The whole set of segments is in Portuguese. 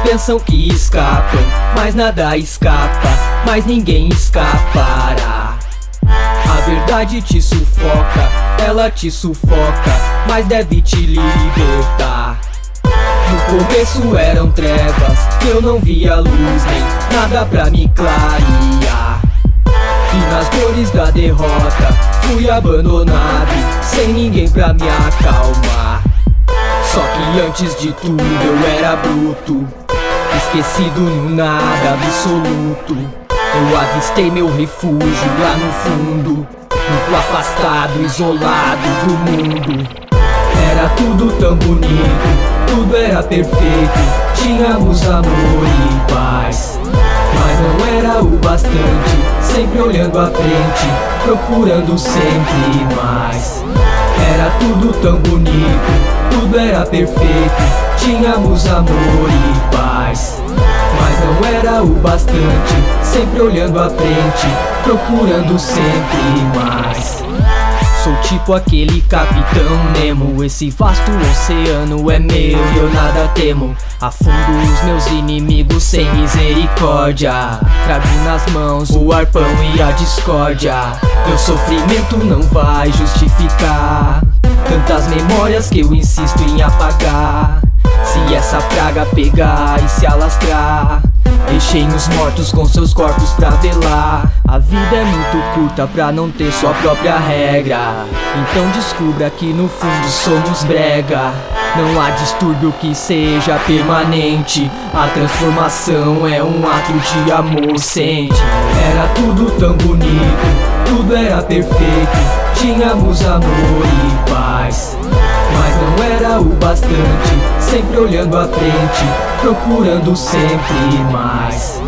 pensam que escapam, mas nada escapa, mas ninguém escapará. A verdade te sufoca, ela te sufoca, mas deve te libertar. No começo eram trevas, eu não via luz nem nada pra me clarear. E nas dores da derrota, fui abandonado, sem ninguém pra me acalmar. Só que antes de tudo eu era bruto, esquecido no nada absoluto. Eu avistei meu refúgio lá no fundo, muito afastado, isolado do mundo. Era tudo tão bonito, tudo era perfeito. Tínhamos amor e paz. Mas não era o bastante Sempre olhando à frente Procurando sempre mais. Era tudo tão bonito Tudo era perfeito Tínhamos amor e paz. Mas não era o bastante Sempre olhando à frente Procurando sempre mais. Sou tipo aquele capitão Nemo Esse vasto oceano é meu e eu nada temo. Afundo os meus inimigos sem misericórdia. Trago nas mãos o arpão e a discórdia. Meu sofrimento não vai justificar Tantas memórias que eu insisto em apagar Se essa praga pegar e se alastrar Deixem os mortos com seus corpos pra velar. A vida é muito curta pra não ter sua própria regra. Então descubra que no fundo somos brega. Não há distúrbio que seja permanente. A transformação é um ato de amor sente. Era tudo tão bonito, tudo era perfeito. Tínhamos amor e paz Mas não era o bastante Sempre olhando à frente Procurando sempre mais.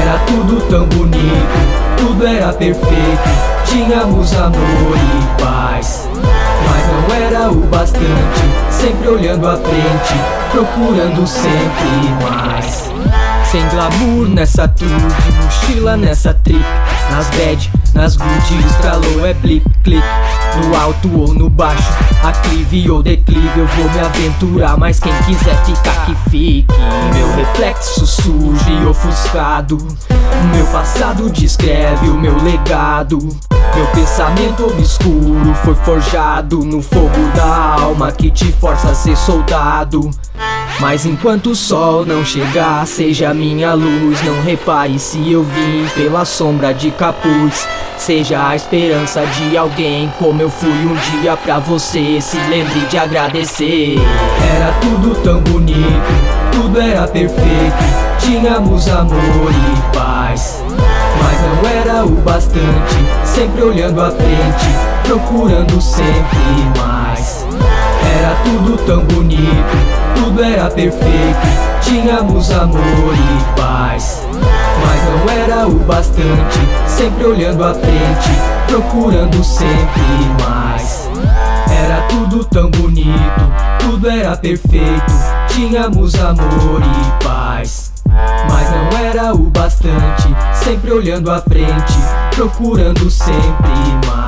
Era tudo tão bonito Tudo era perfeito Tínhamos amor e paz. Mas não era o bastante Sempre olhando à frente Procurando sempre mais. Sem glamour nessa tour De mochila nessa trip Nas bad nas good estralou é blip, click No alto ou no baixo, aclive ou declive Eu vou me aventurar, mas quem quiser ficar que fique. Meu reflexo sujo e ofuscado. Meu passado descreve o meu legado. Meu pensamento obscuro foi forjado No fogo da alma que te força a ser soldado mas enquanto o sol não chegar, seja minha luz Não repare se eu vim pela sombra de capuz. Seja a esperança de alguém Como eu fui um dia pra você Se lembre de agradecer. Era tudo tão bonito Tudo era perfeito Tínhamos amor e paz. Mas não era o bastante Sempre olhando à frente Procurando sempre mais. Era tudo tão bonito era perfeito Tínhamos amor e paz Mas não era o bastante. Sempre olhando à frente Procurando sempre mais. Era tudo tão bonito Tudo era perfeito. Tínhamos amor e paz mas não era o bastante. Sempre olhando à frente Procurando sempre mais